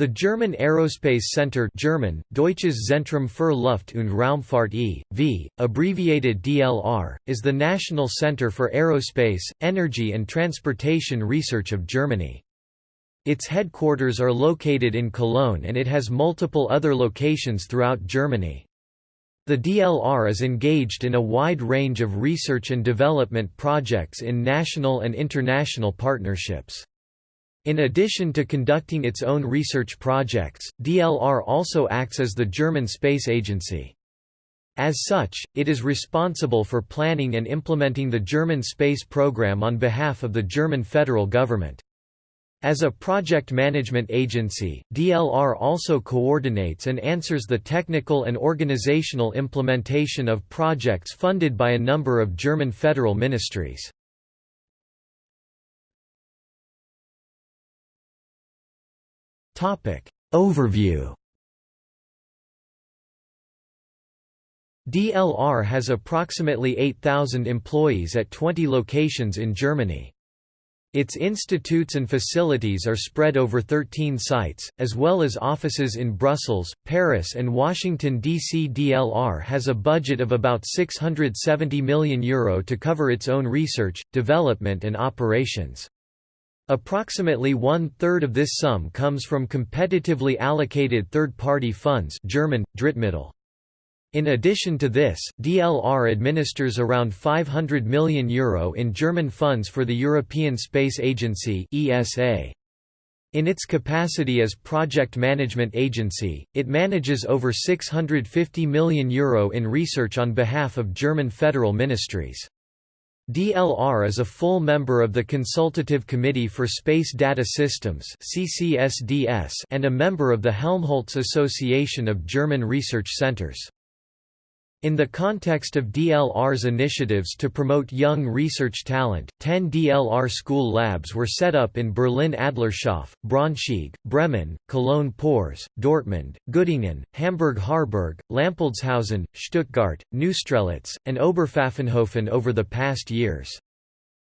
The German Aerospace Center German, Deutsches Zentrum für Luft- und Raumfahrt e.V., abbreviated DLR, is the national center for aerospace, energy and transportation research of Germany. Its headquarters are located in Cologne and it has multiple other locations throughout Germany. The DLR is engaged in a wide range of research and development projects in national and international partnerships. In addition to conducting its own research projects, DLR also acts as the German Space Agency. As such, it is responsible for planning and implementing the German space program on behalf of the German federal government. As a project management agency, DLR also coordinates and answers the technical and organizational implementation of projects funded by a number of German federal ministries. Overview DLR has approximately 8,000 employees at 20 locations in Germany. Its institutes and facilities are spread over 13 sites, as well as offices in Brussels, Paris and Washington, D.C. DLR has a budget of about €670 million Euro to cover its own research, development and operations. Approximately one-third of this sum comes from competitively allocated third-party funds German, Drittmittel. In addition to this, DLR administers around €500 million Euro in German funds for the European Space Agency ESA. In its capacity as project management agency, it manages over €650 million Euro in research on behalf of German federal ministries. DLR is a full member of the Consultative Committee for Space Data Systems and a member of the Helmholtz Association of German Research Centers. In the context of DLR's initiatives to promote young research talent, 10 DLR school labs were set up in Berlin-Adlershof, Braunschweig, Bremen, Cologne-Porz, Dortmund, Göttingen, Hamburg-Harburg, Lampoldshausen, Stuttgart, Neustrelitz, and Oberpfaffenhofen over the past years.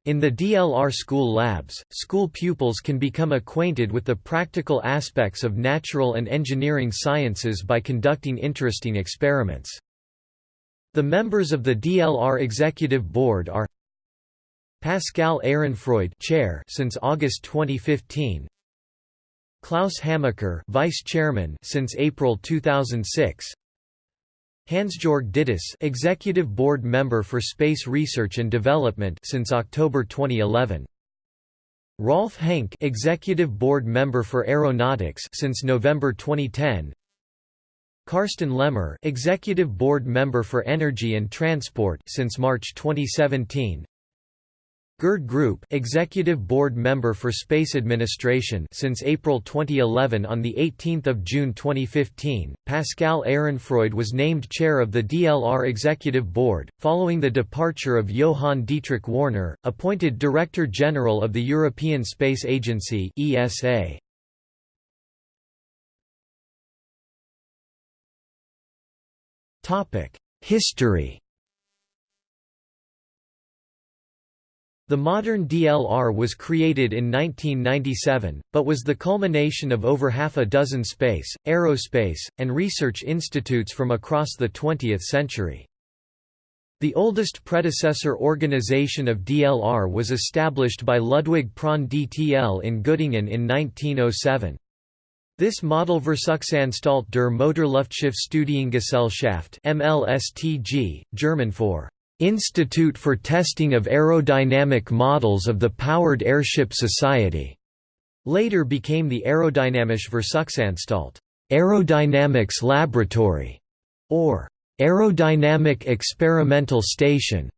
In the DLR school labs, school pupils can become acquainted with the practical aspects of natural and engineering sciences by conducting interesting experiments. The members of the DLR Executive Board are Pascale Ehrenfreund Chair since August 2015 Klaus Hamacher Vice Chairman since April 2006 Hans-Georg Dittus Executive Board Member for Space Research and Development since October 2011 Rolf Henk Executive Board Member for Aeronautics since November 2010 Karsten Lemmer, Executive Board Member for Energy and Transport since March 2017. Gerd Gruppe, Executive Board Member for Space Administration since April 2011 on the 18th of June 2015. Pascale Ehrenfreund was named chair of the DLR Executive Board following the departure of Johann Dietrich Wörner, appointed Director General of the European Space Agency (ESA). History The modern DLR was created in 1997, but was the culmination of over half a dozen space, aerospace, and research institutes from across the 20th century. The oldest predecessor organization of DLR was established by Ludwig Prandtl in Göttingen in 1907. This Model Versuchsanstalt der Motorluftschiffstudiengesellschaft MLSTG, German for Institute for Testing of Aerodynamic Models of the Powered Airship Society, later became the Aerodynamische Versuchsanstalt Aerodynamics Laboratory, or Aerodynamic Experimental Station.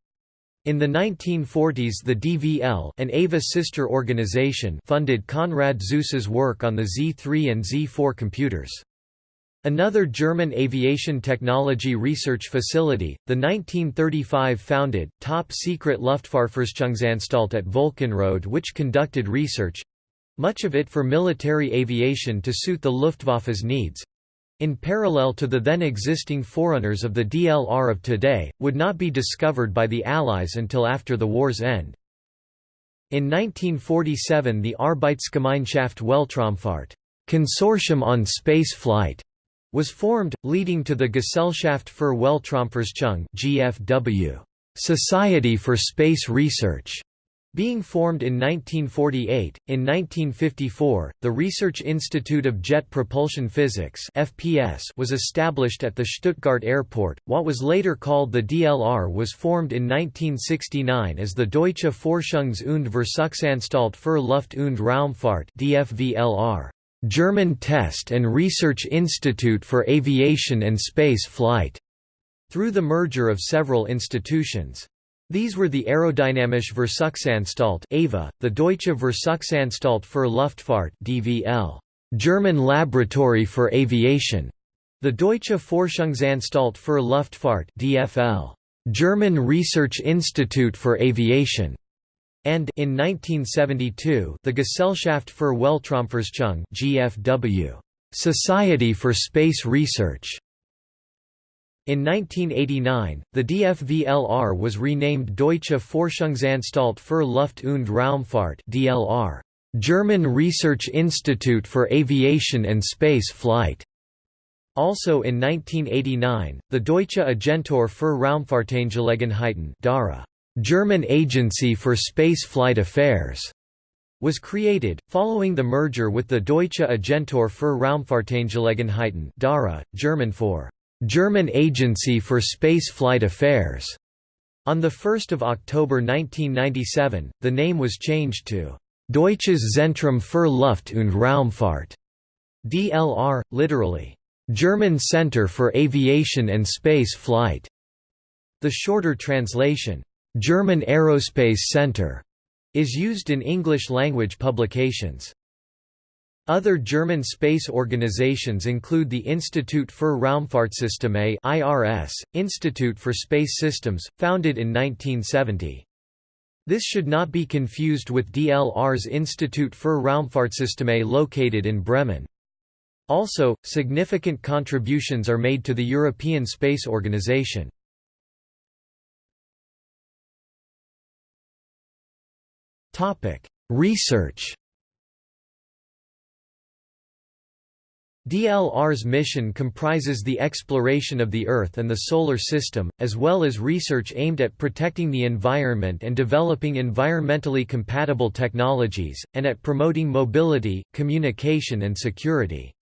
In the 1940s the DVL an AVA sister organization funded Konrad Zuse's work on the Z3 and Z4 computers. Another German aviation technology research facility, the 1935 founded, top-secret Luftfahrtforschungsanstalt at Völkenrode which conducted research—much of it for military aviation to suit the Luftwaffe's needs, in parallel to the then existing forerunners of the DLR of today, would not be discovered by the Allies until after the war's end. In 1947 the Arbeitsgemeinschaft Weltraumfahrt Consortium on Space Flight was formed, leading to the Gesellschaft für Weltraumforschung (GFW), Society for Space Research, being formed in 1948, in 1954, the Research Institute of Jet Propulsion Physics (FPS) was established at the Stuttgart Airport. What was later called the DLR was formed in 1969 as the Deutsche Forschungs- und Versuchsanstalt für Luft- und Raumfahrt (DFVLR), German Test and Research Institute for Aviation and Space Flight, through the merger of several institutions. These were the Aerodynamische Versuchsanstalt (AVA), the Deutsche Versuchsanstalt für Luftfahrt (DVL), German Laboratory for Aviation, the Deutsche Forschungsanstalt für Luftfahrt (DFL), German Research Institute for Aviation, and in 1972 the Gesellschaft für Weltraumforschung (GFW), Society for Space Research. In 1989, the DFVLR was renamed Deutsche Forschungsanstalt für Luft- und Raumfahrt (DLR), German Research Institute for Aviation and Space Flight. Also in 1989, the Deutsche Agentur für Raumfahrtangelegenheiten (DARA), German Agency for Space Flight Affairs, was created, following the merger with the Deutsche Agentur für Raumfahrtangelegenheiten (DARA), German for German Agency for Space Flight Affairs. On 1 October 1997, the name was changed to Deutsches Zentrum für Luft- und Raumfahrt, DLR, literally, German Center for Aviation and Space Flight. The shorter translation, German Aerospace Center, is used in English-language publications. Other German space organizations include the Institut für Raumfahrtsysteme (IRS), Institute for Space Systems, founded in 1970. This should not be confused with DLR's Institut für Raumfahrtsysteme located in Bremen. Also, significant contributions are made to the European Space Organization. Research DLR's mission comprises the exploration of the Earth and the Solar System, as well as research aimed at protecting the environment and developing environmentally compatible technologies, and at promoting mobility, communication and security.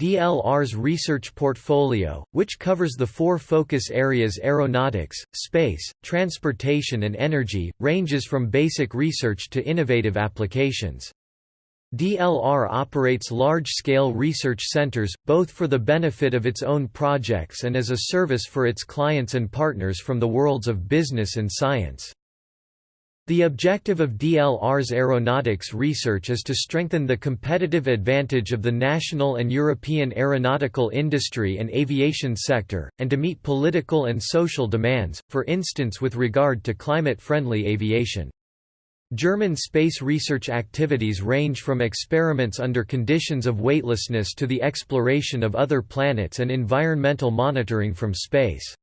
DLR's research portfolio, which covers the four focus areas aeronautics, space, transportation and energy, ranges from basic research to innovative applications. DLR operates large-scale research centers, both for the benefit of its own projects and as a service for its clients and partners from the worlds of business and science. The objective of DLR's aeronautics research is to strengthen the competitive advantage of the national and European aeronautical industry and aviation sector, and to meet political and social demands, for instance with regard to climate-friendly aviation. German space research activities range from experiments under conditions of weightlessness to the exploration of other planets and environmental monitoring from space.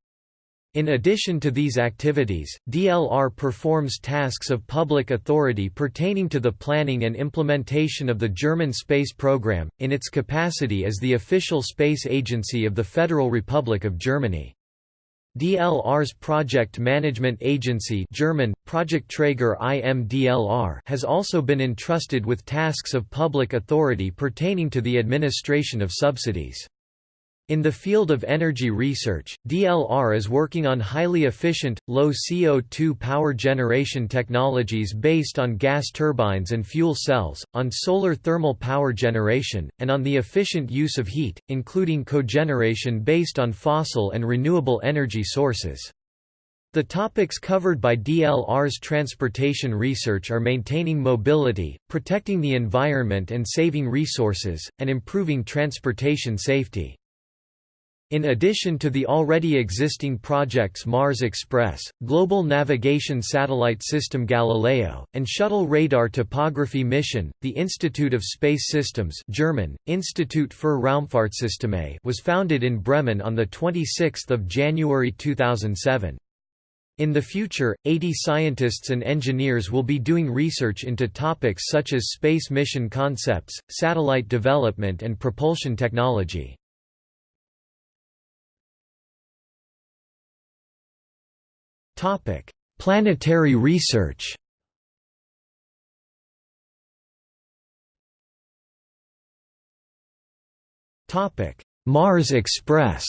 In addition to these activities, DLR performs tasks of public authority pertaining to the planning and implementation of the German space program, in its capacity as the official space agency of the Federal Republic of Germany. DLR's project management agency German, Projektträger has also been entrusted with tasks of public authority pertaining to the administration of subsidies. In the field of energy research, DLR is working on highly efficient, low CO2 power generation technologies based on gas turbines and fuel cells, on solar thermal power generation, and on the efficient use of heat, including cogeneration based on fossil and renewable energy sources. The topics covered by DLR's transportation research are maintaining mobility, protecting the environment and saving resources, and improving transportation safety. In addition to the already existing projects Mars Express, Global Navigation Satellite System Galileo, and Shuttle Radar Topography Mission, the Institute of Space Systems German, Institut für Raumfahrtsysteme was founded in Bremen on 26 January 2007. In the future, 80 scientists and engineers will be doing research into topics such as space mission concepts, satellite development and propulsion technology. Planetary research Mars Express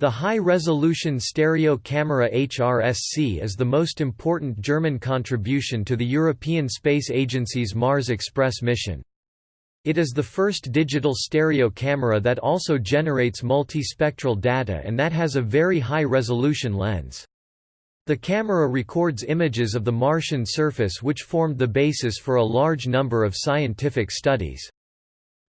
The high-resolution stereo camera HRSC is the most important German contribution to the European Space Agency's Mars Express mission. It is the first digital stereo camera that also generates multispectral data and that has a very high-resolution lens. The camera records images of the Martian surface which formed the basis for a large number of scientific studies.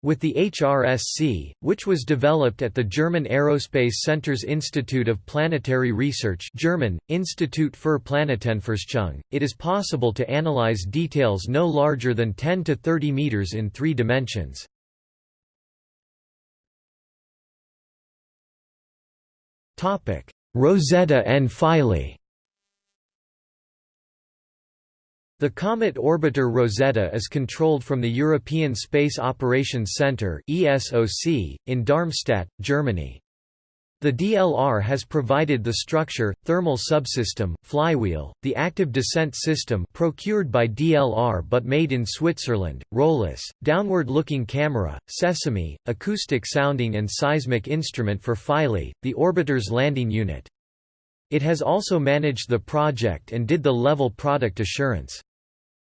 With the HRSC, which was developed at the German Aerospace Center's Institute of Planetary Research German, Institut für Planetenforschung, it is possible to analyze details no larger than 10 to 30 meters in three dimensions. Rosetta and Philae The Comet Orbiter Rosetta is controlled from the European Space Operations Centre in Darmstadt, Germany. The DLR has provided the structure, thermal subsystem, flywheel, the active descent system procured by DLR but made in Switzerland, ROLIS, downward-looking camera, sesame, acoustic sounding and seismic instrument for Philae, the orbiter's landing unit. It has also managed the project and did the level product assurance.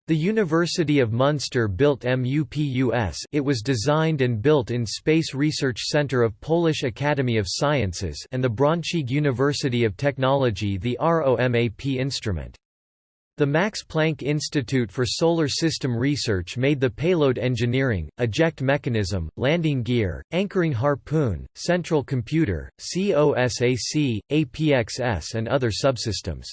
The University of Munster built MUPUS it was designed and built in Space Research Centre of Polish Academy of Sciences and the Braunschweig University of Technology the ROMAP instrument. The Max Planck Institute for Solar System Research made the payload engineering, eject mechanism, landing gear, anchoring harpoon, central computer, COSAC, APXS and other subsystems.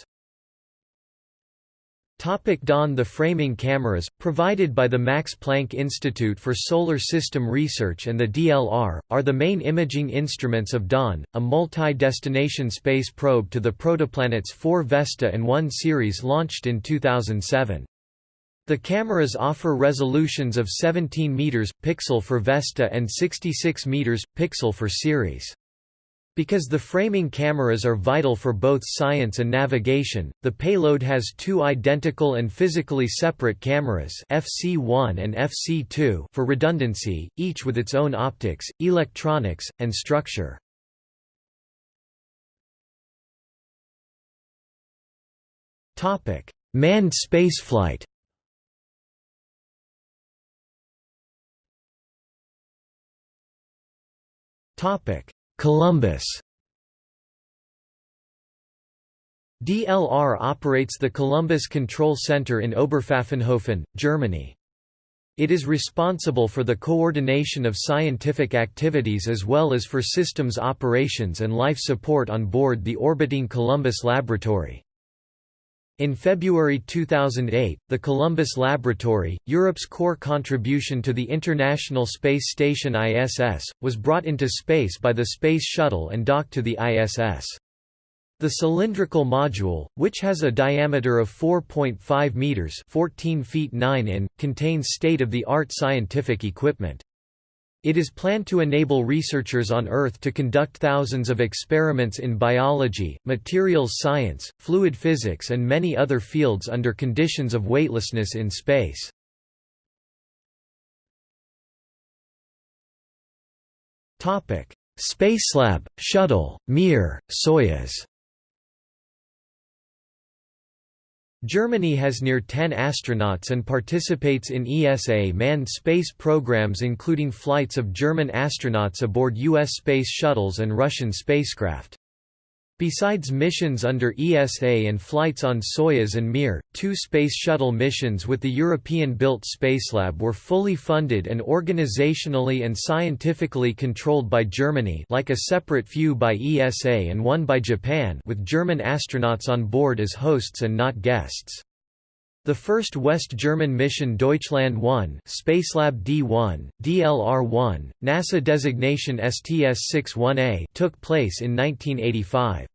Topic Dawn The framing cameras, provided by the Max Planck Institute for Solar System Research and the DLR, are the main imaging instruments of Dawn, a multi-destination space probe to the protoplanets 4 Vesta and 1 Ceres launched in 2007. The cameras offer resolutions of 17 meters pixel for Vesta and 66 meters pixel for Ceres. Because the framing cameras are vital for both science and navigation, the payload has two identical and physically separate cameras FC1 and FC2 for redundancy, each with its own optics, electronics, and structure. Manned spaceflight Topic Columbus DLR operates the Columbus Control Center in Oberpfaffenhofen, Germany. It is responsible for the coordination of scientific activities as well as for systems operations and life support on board the orbiting Columbus Laboratory. In February 2008, the Columbus Laboratory, Europe's core contribution to the International Space Station ISS, was brought into space by the Space Shuttle and docked to the ISS. The cylindrical module, which has a diameter of 4.5 meters (14 feet 9 in), contains state-of-the-art scientific equipment. It is planned to enable researchers on Earth to conduct thousands of experiments in biology, materials science, fluid physics and many other fields under conditions of weightlessness in space. Spacelab, Shuttle, Mir, Soyuz Germany has near 10 astronauts and participates in ESA manned space programs including flights of German astronauts aboard U.S. space shuttles and Russian spacecraft. Besides missions under ESA and flights on Soyuz and Mir, two Space Shuttle missions with the European-built Spacelab were fully funded and organizationally and scientifically controlled by Germany like a separate few by ESA and one by Japan with German astronauts on board as hosts and not guests. The first West German mission Deutschland 1 Spacelab D1, DLR-1, NASA designation STS-61A took place in 1985.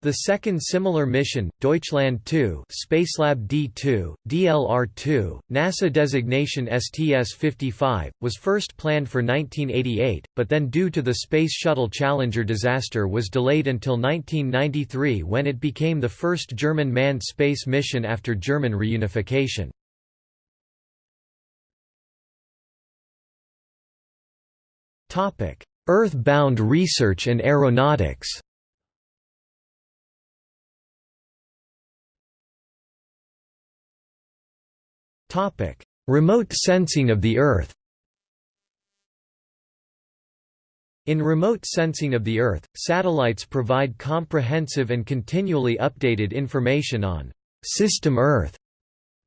The second similar mission, Deutschland 2 Spacelab D2, DLR-2, NASA designation STS-55, was first planned for 1988, but then due to the Space Shuttle Challenger disaster was delayed until 1993 when it became the first German manned space mission after German reunification. Earth-bound research and aeronautics Topic: Remote sensing of the Earth. In remote sensing of the Earth, satellites provide comprehensive and continually updated information on system Earth.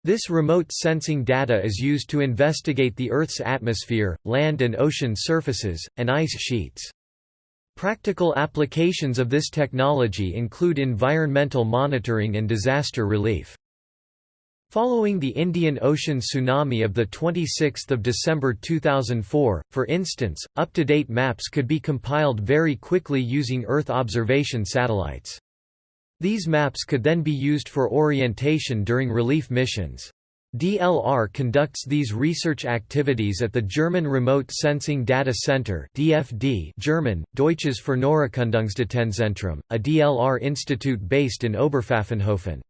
This remote sensing data is used to investigate the Earth's atmosphere, land and ocean surfaces, and ice sheets. Practical applications of this technology include environmental monitoring and disaster relief. Following the Indian Ocean tsunami of 26 December 2004, for instance, up-to-date maps could be compiled very quickly using Earth observation satellites. These maps could then be used for orientation during relief missions. DLR conducts these research activities at the German Remote Sensing Data Center DFD German, Deutsches Fernerkundungsdatenzentrum, a DLR institute based in Oberpfaffenhofen.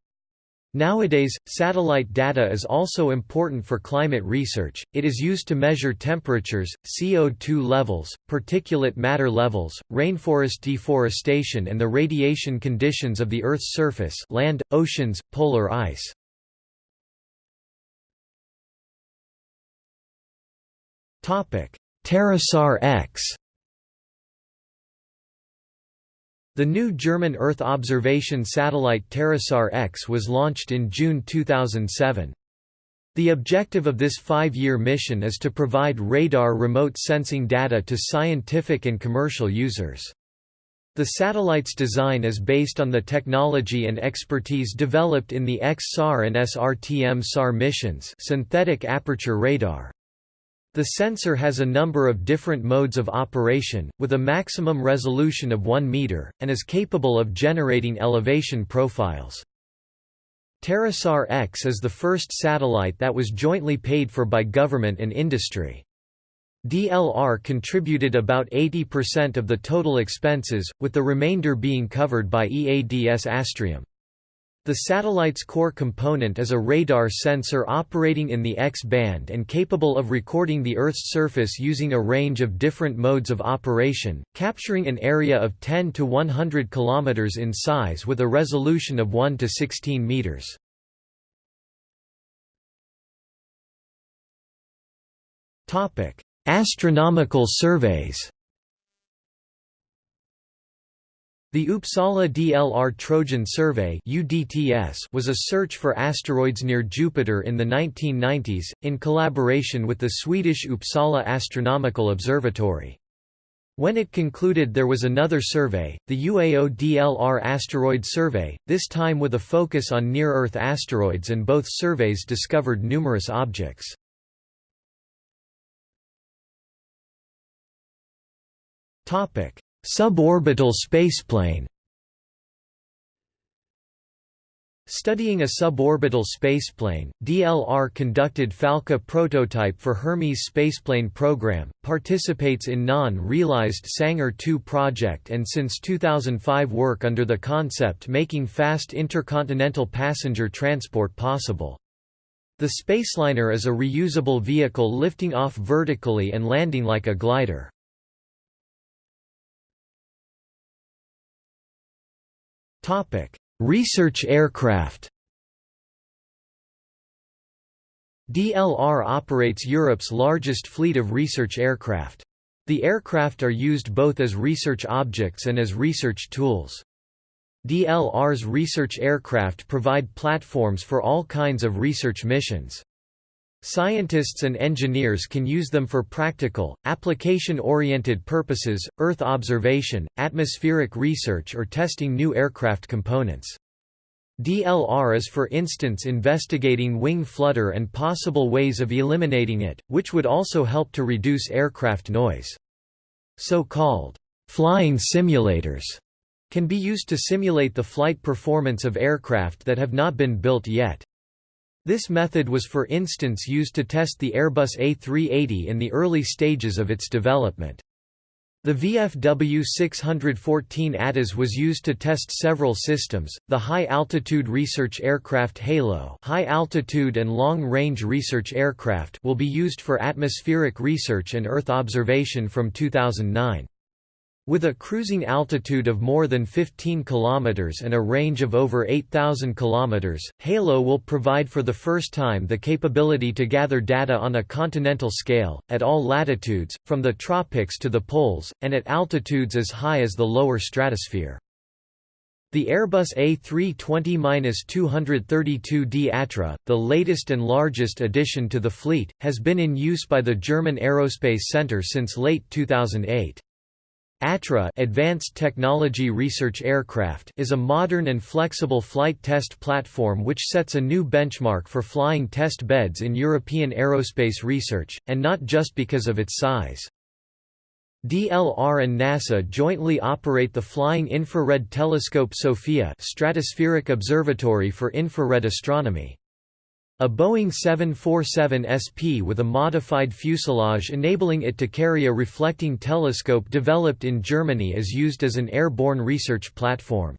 Nowadays, satellite data is also important for climate research, it is used to measure temperatures, CO2 levels, particulate matter levels, rainforest deforestation and the radiation conditions of the Earth's surface land, oceans, polar ice. TerraSAR The new German Earth observation satellite TerraSAR X was launched in June 2007. The objective of this five-year mission is to provide radar remote sensing data to scientific and commercial users. The satellite's design is based on the technology and expertise developed in the X-SAR and SRTM-SAR missions synthetic aperture radar. The sensor has a number of different modes of operation, with a maximum resolution of 1 meter, and is capable of generating elevation profiles. TerraSAR X is the first satellite that was jointly paid for by government and industry. DLR contributed about 80% of the total expenses, with the remainder being covered by EADS Astrium. The satellite's core component is a radar sensor operating in the X-band and capable of recording the Earth's surface using a range of different modes of operation, capturing an area of 10 to 100 km in size with a resolution of 1 to 16 meters. Astronomical surveys The Uppsala DLR Trojan Survey was a search for asteroids near Jupiter in the 1990s, in collaboration with the Swedish Uppsala Astronomical Observatory. When it concluded there was another survey, the UAO DLR Asteroid Survey, this time with a focus on near-Earth asteroids and both surveys discovered numerous objects. Suborbital spaceplane Studying a suborbital spaceplane, DLR conducted Falke prototype for Hermes spaceplane program, participates in non-realized Sanger 2 project and since 2005 work under the concept making fast intercontinental passenger transport possible. The Spaceliner is a reusable vehicle lifting off vertically and landing like a glider. Research aircraft. DLR operates Europe's largest fleet of research aircraft. The aircraft are used both as research objects and as research tools. DLR's research aircraft provide platforms for all kinds of research missions. Scientists and engineers can use them for practical, application-oriented purposes, Earth observation, atmospheric research or testing new aircraft components. DLR is for instance investigating wing flutter and possible ways of eliminating it, which would also help to reduce aircraft noise. So-called flying simulators can be used to simulate the flight performance of aircraft that have not been built yet. This method was for instance used to test the Airbus A380 in the early stages of its development. The VFW 614 ATAS was used to test several systems, the High Altitude Research Aircraft HALO High Altitude and Long Range Research Aircraft will be used for atmospheric research and Earth observation from 2009. With a cruising altitude of more than 15 km and a range of over 8,000 km, HALO will provide for the first time the capability to gather data on a continental scale, at all latitudes, from the tropics to the poles, and at altitudes as high as the lower stratosphere. The Airbus A320-232D Atra, the latest and largest addition to the fleet, has been in use by the German Aerospace Center since late 2008. ATRA Advanced Technology Research Aircraft is a modern and flexible flight test platform which sets a new benchmark for flying test beds in European aerospace research, and not just because of its size. DLR and NASA jointly operate the Flying Infrared Telescope SOFIA Stratospheric Observatory for Infrared Astronomy. A Boeing 747 SP with a modified fuselage enabling it to carry a reflecting telescope developed in Germany is used as an airborne research platform.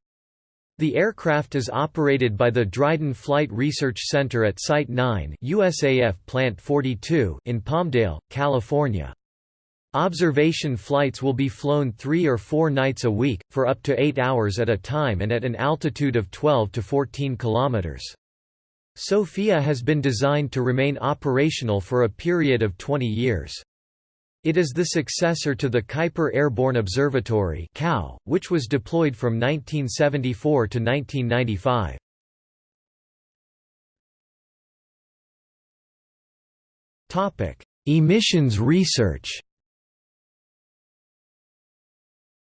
The aircraft is operated by the Dryden Flight Research Center at Site 9 USAF Plant 42 in Palmdale, California. Observation flights will be flown three or four nights a week, for up to eight hours at a time and at an altitude of 12 to 14 kilometers. SOFIA has been designed to remain operational for a period of 20 years. It is the successor to the Kuiper Airborne Observatory which was deployed from 1974 to 1995. Emissions research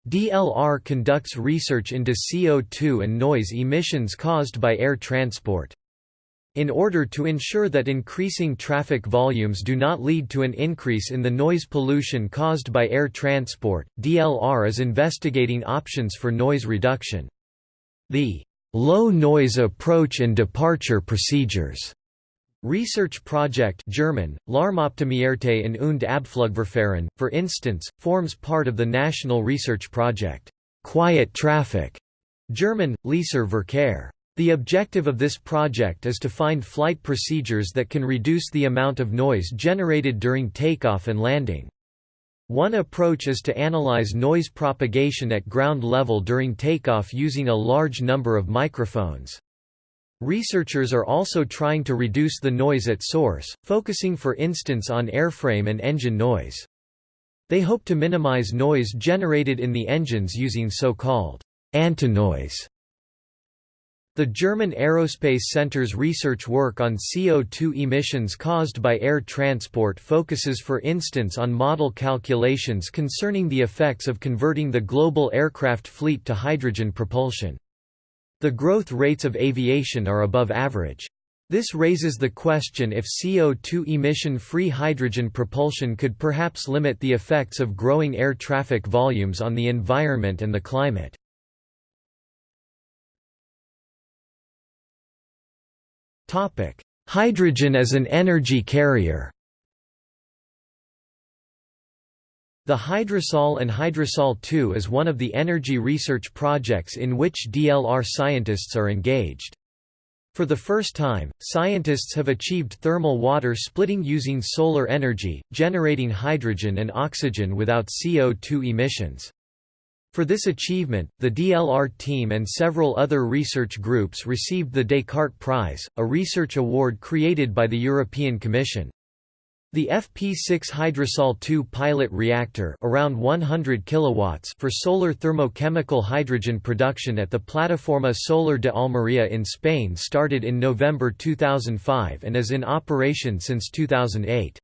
DLR conducts research into CO2 and noise emissions caused by air transport. In order to ensure that increasing traffic volumes do not lead to an increase in the noise pollution caused by air transport, DLR is investigating options for noise reduction. The Low Noise Approach and Departure Procedures Research project German, Lärmoptimierte in und Abflugverfahren, for instance, forms part of the national research project, Quiet Traffic, German, Leiser Verkehr. The objective of this project is to find flight procedures that can reduce the amount of noise generated during takeoff and landing. One approach is to analyze noise propagation at ground level during takeoff using a large number of microphones. Researchers are also trying to reduce the noise at source, focusing for instance on airframe and engine noise. They hope to minimize noise generated in the engines using so-called antinoise the German Aerospace Center's research work on CO2 emissions caused by air transport focuses for instance on model calculations concerning the effects of converting the global aircraft fleet to hydrogen propulsion. The growth rates of aviation are above average. This raises the question if CO2 emission-free hydrogen propulsion could perhaps limit the effects of growing air traffic volumes on the environment and the climate. Hydrogen as an energy carrier. The Hydrosol and Hydrosol 2 is one of the energy research projects in which DLR scientists are engaged. For the first time, scientists have achieved thermal water splitting using solar energy, generating hydrogen and oxygen without CO2 emissions. For this achievement, the DLR team and several other research groups received the Descartes Prize, a research award created by the European Commission. The FP6 Hydrosol 2 pilot reactor around 100 kilowatts for solar thermochemical hydrogen production at the Plataforma Solar de Almería in Spain started in November 2005 and is in operation since 2008.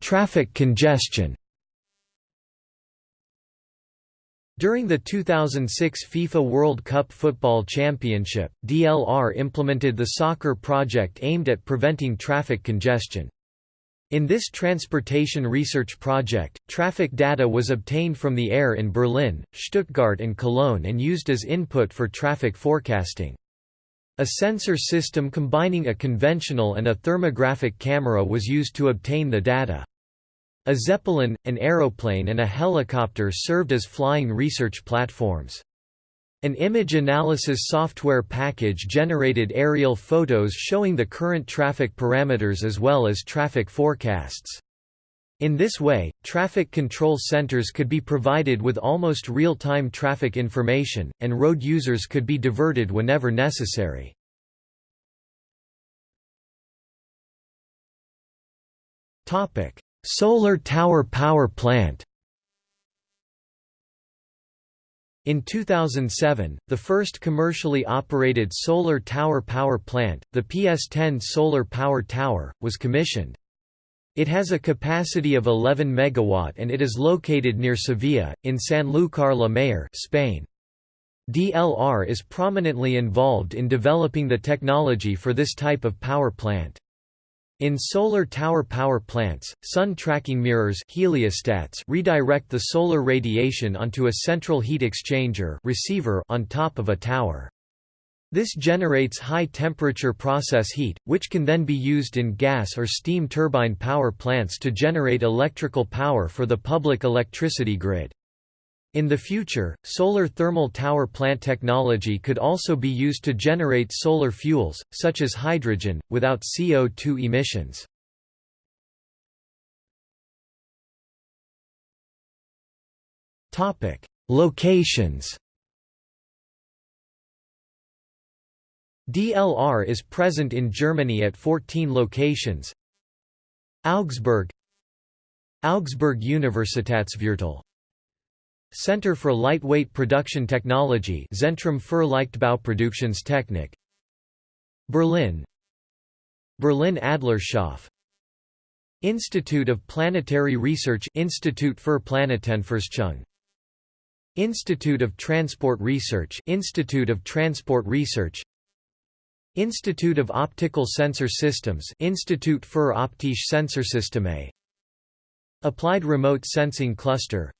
Traffic congestion. During the 2006 FIFA World Cup Football Championship, DLR implemented the soccer project aimed at preventing traffic congestion. In this transportation research project, traffic data was obtained from the air in Berlin, Stuttgart and Cologne and used as input for traffic forecasting. A sensor system combining a conventional and a thermographic camera was used to obtain the data. A Zeppelin, an aeroplane and a helicopter served as flying research platforms. An image analysis software package generated aerial photos showing the current traffic parameters as well as traffic forecasts. In this way, traffic control centers could be provided with almost real-time traffic information, and road users could be diverted whenever necessary. Solar tower power plant In 2007, the first commercially operated solar tower power plant, the PS10 Solar Power Tower, was commissioned. It has a capacity of 11 MW and it is located near Sevilla, in Sanlúcar la Mayor Spain. DLR is prominently involved in developing the technology for this type of power plant. In solar tower power plants, sun tracking mirrors heliostats redirect the solar radiation onto a central heat exchanger receiver on top of a tower. This generates high-temperature process heat, which can then be used in gas or steam turbine power plants to generate electrical power for the public electricity grid. In the future, solar thermal tower plant technology could also be used to generate solar fuels, such as hydrogen, without CO2 emissions. Locations DLR is present in Germany at 14 locations. Augsburg. Augsburg Universitätsviertel. Center for Lightweight Production Technology Zentrum für Leichtbauproduktionstechnik. Berlin. Berlin Adlershof. Institute of Planetary Research Institut für Planetenforschung. Institute of Transport Research Institute of Transport Research Institute of Optical Sensor Systems Institut für optische Sensorsysteme. Applied Remote Sensing Cluster.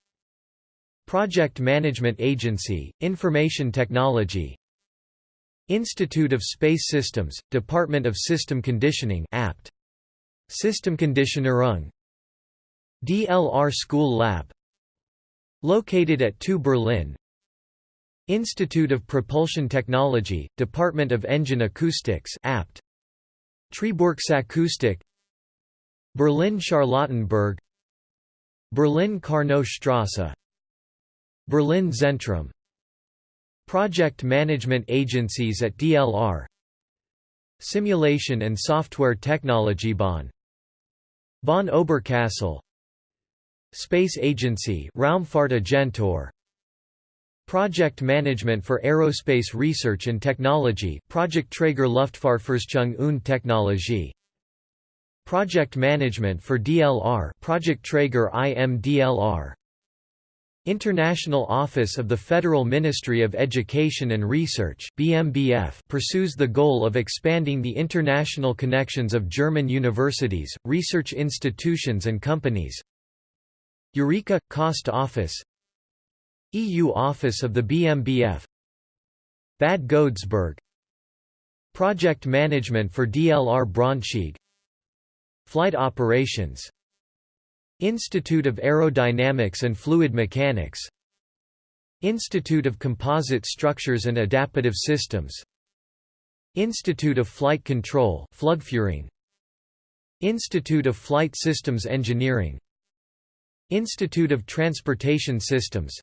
Project Management Agency, Information Technology. Institute of Space Systems, Department of System Conditioning APT. Systemkonditionierung DLR School Lab. Located at 2 Berlin Institute of Propulsion Technology, Department of Engine Acoustics APT. Triebwerksakustik Berlin Charlottenburg. Berlin Carnot Strasse. Berlin Zentrum. Project management agencies at DLR Simulation and Software Technology Bonn. Bonn Oberkassel. Space Agency Raumfahrtagentur Project Management for Aerospace Research and Technology Projektträger Luftfahrtforschung und Technologie. Project Management for DLR Projektträger IMDLR International Office of the Federal Ministry of Education and Research BMBF pursues the goal of expanding the international connections of German universities, research institutions and companies. Eureka – Cost Office EU Office of the BMBF Bad Godesberg Project Management for DLR Braunschweig. Flight Operations. Institute of Aerodynamics and Fluid Mechanics. Institute of Composite Structures and Adaptive Systems. Institute of Flight Control Institute of Flight Systems Engineering. Institute of Transportation Systems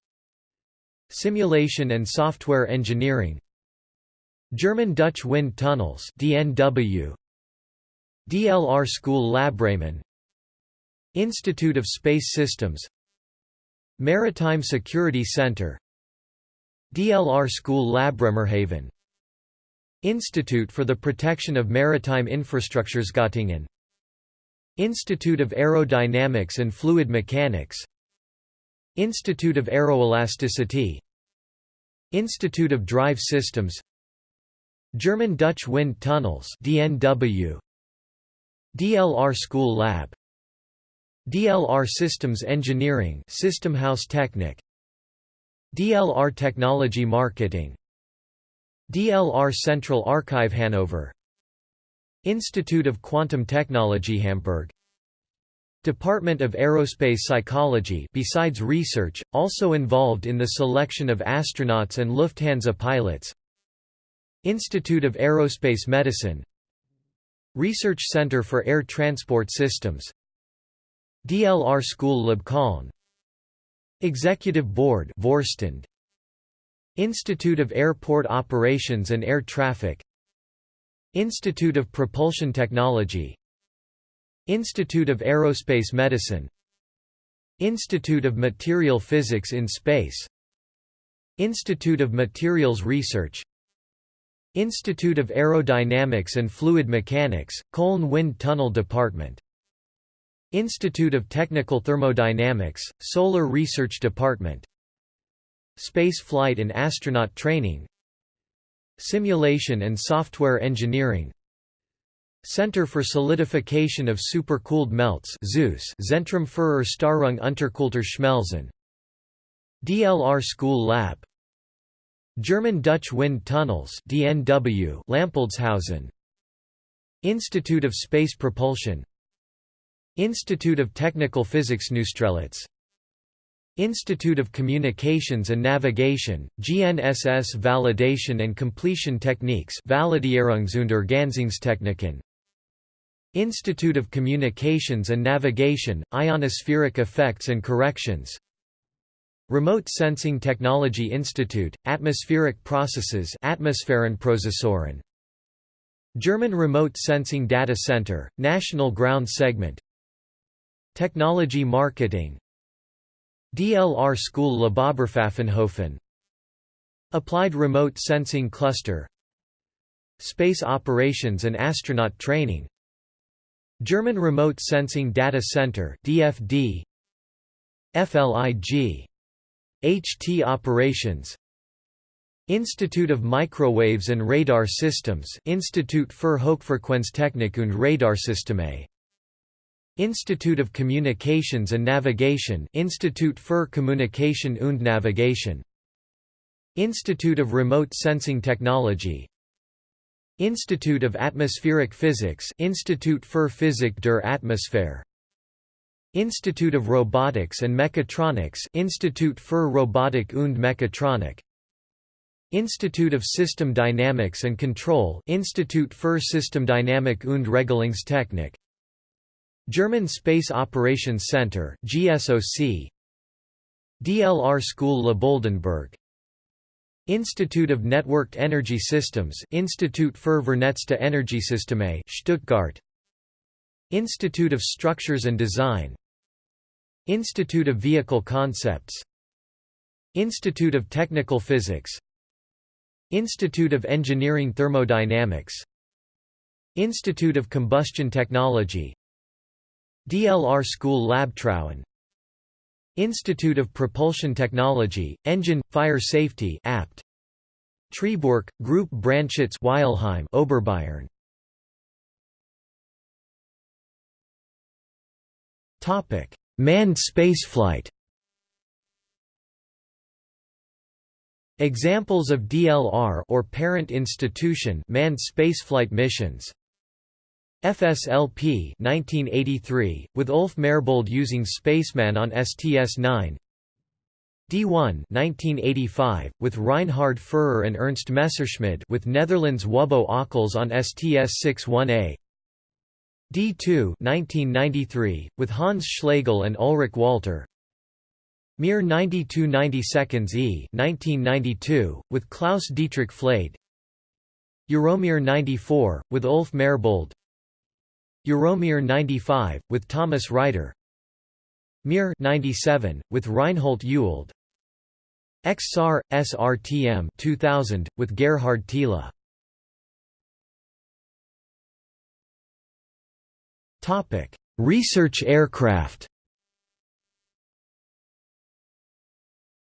Simulation and Software Engineering. German-Dutch Wind Tunnels DNW DLR School Lab Bremen Institute of Space Systems. Maritime Security Center. DLR School Lab Bremerhaven Institute for the Protection of Maritime Infrastructures Göttingen. Institute of Aerodynamics and Fluid Mechanics Institute of Aeroelasticity Institute of Drive Systems German-Dutch Wind Tunnels DNW DLR School Lab DLR Systems Engineering Systemhaus Technik DLR Technology Marketing DLR Central Archive Hanover Institute of Quantum Technology Hamburg Department of Aerospace Psychology besides research, also involved in the selection of astronauts and Lufthansa pilots. Institute of Aerospace Medicine. Research Center for Air Transport Systems. DLR School Lab Köln Executive Board Vorstand. Institute of Airport Operations and Air Traffic. Institute of Propulsion Technology Institute of Aerospace Medicine Institute of Material Physics in Space Institute of Materials Research Institute of Aerodynamics and Fluid Mechanics, Köln Wind Tunnel Department Institute of Technical Thermodynamics, Solar Research Department Space Flight and Astronaut Training Simulation and Software Engineering Center for Solidification of Supercooled Melts ZEUS Zentrum für Erstarrung unterkühlter Schmelzen. DLR School Lab. German-Dutch Wind Tunnels DNW Lampoldshausen Institute of Space Propulsion. Institute of Technical Physics Neustrelitz. Institute of Communications and Navigation, GNSS Validation and Completion Techniques Validierungs- und Ergänzungstechniken Institute of Communications and Navigation, Ionospheric Effects and Corrections. Remote Sensing Technology Institute, Atmospheric Processes Atmosphärenprozessoren German Remote Sensing Data Center, National Ground Segment. Technology Marketing. DLR School Lab Oberpfaffenhofen Applied Remote Sensing Cluster. Space Operations and Astronaut Training German Remote Sensing Data Center DFD FLIG HT Operations. Institute of Microwaves and Radar Systems Institut für Hochfrequenztechnik und Radarsysteme. Institute of Communications and Navigation Institut für Kommunikation und Navigation. Institute of Remote Sensing Technology Institute of Atmospheric Physics Institut für Physik der Atmosphäre. Institute of Robotics and Mechatronics Institut für Robotik und Mechatronik. Institute of System Dynamics and Control Institut für Systemdynamik und Regelungstechnik. German Space Operations Center GSOC DLR School Lab Oldenburg Institute of Networked Energy Systems Institut für vernetzte Energiesysteme Stuttgart. Institute of Structures and Design. Institute of Vehicle Concepts. Institute of Technical Physics. Institute of Engineering Thermodynamics. Institute of Combustion Technology. DLR School Lab Labtrauen Institute of Propulsion Technology, Engine, Fire Safety Apt. Triebwerk, Group Brandschutz Weilheim Oberbayern. Topic Manned spaceflight. Examples of DLR or parent institution manned spaceflight missions FSLP 1983 with Ulf Merbold using Spacelab on STS-9 D1 1985 with Reinhard Furrer and Ernst Messerschmidt with Netherlands Wubbo Ockels on STS-61A D2 1993, with Hans Schlegel and Ulrich Walter. Mir 92 90 seconds E 1992, with Klaus Dietrich Flade. Euromir 94, with Ulf Merbold Euromir 95, with Thomas Reiter Mir 97, with Reinhold Ewald XSAR, SRTM 2000, with Gerhard Thiele. Research aircraft.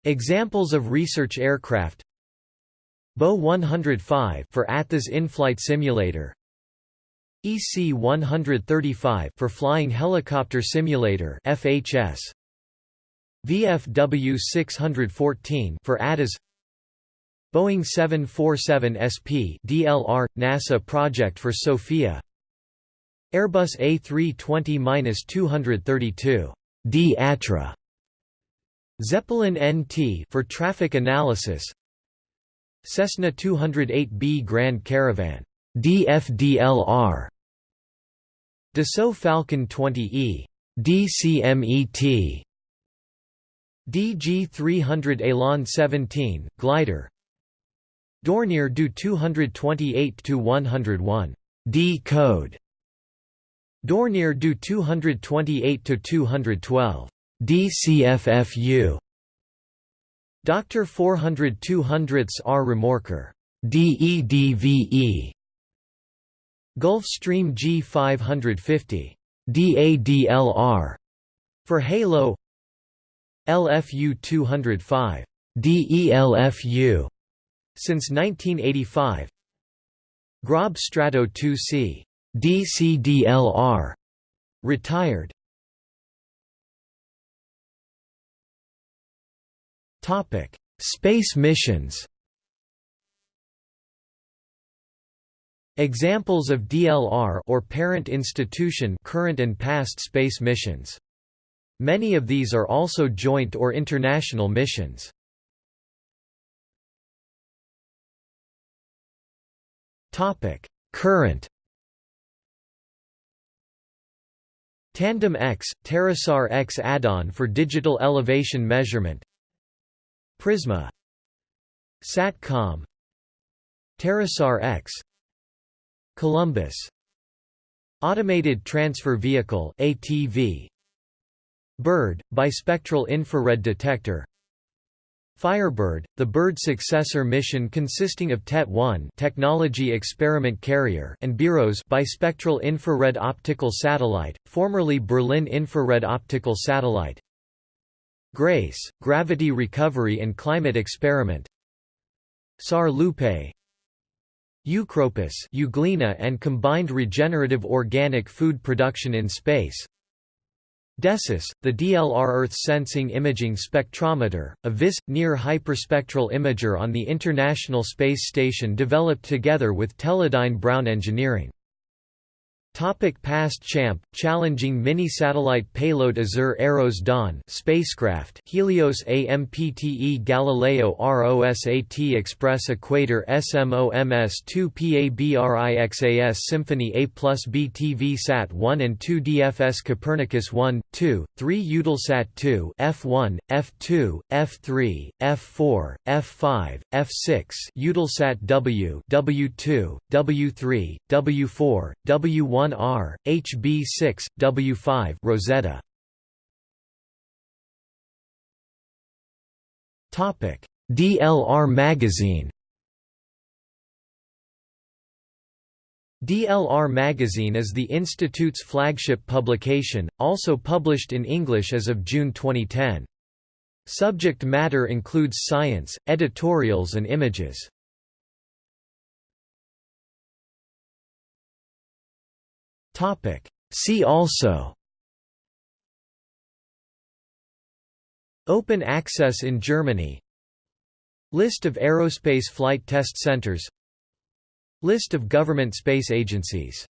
Examples of research aircraft. BO 105 for ATHES in-flight simulator EC 135 for flying helicopter simulator FHS VFW 614 for ATAS Boeing 747 SP DLR NASA project for SOFIA. Airbus A320-232 D Zeppelin NT for traffic analysis. Cessna 208B Grand Caravan. DFDLR Dassault Falcon 20E DCMET DG 300 Elan 17 glider. Dornier Do 228 to 101 D code. Dornier Do 228 to 212 DCFFU Doctor 400 200 R Remorqueur DEDVE Gulfstream G550 DADLR for Halo. LFU 205 DELFU since 1985 Grob Strato 2C DCDLR retired. Topic: Space missions. Examples of DLR or parent institution current and past space missions. Many of these are also joint or international missions. Topic: Current Tandem X, TerraSAR X add-on for digital elevation measurement. Prisma. Satcom. TerraSAR X Columbus. Automated Transfer Vehicle ATV Bird bispectral infrared detector. Firebird, the Bird successor mission consisting of TET-1 technology experiment carrier and BIROS bispectral infrared optical satellite, formerly Berlin infrared optical satellite. GRACE, gravity recovery and climate experiment. SAR Lupe Eu:CROPIS Euglena and combined regenerative organic food production in space DESIS, the DLR Earth Sensing Imaging Spectrometer, a VIS, near hyperspectral imager on the International Space Station developed together with Teledyne Brown Engineering. Topic past Champ challenging mini satellite payload AZUR Eros Dawn spacecraft Helios AMPTE Galileo ROSAT Express Equator SMOMS 2 PABRIXAS Symphonie A plus B TV Sat 1 and 2 DFS Kopernikus 1, 2, 3 Eutelsat 2 F1, F2, F3, F4, F5, F6 Eutelsat W W2, W3, W4, W1 1R, HB6, W5 Rosetta. Topic: DLR magazine. DLR magazine is the institute's flagship publication, also published in English as of June 2010. Subject matter includes science, editorials and images. Topic. See also. Open access in Germany. List of aerospace flight test centers. List of government space agencies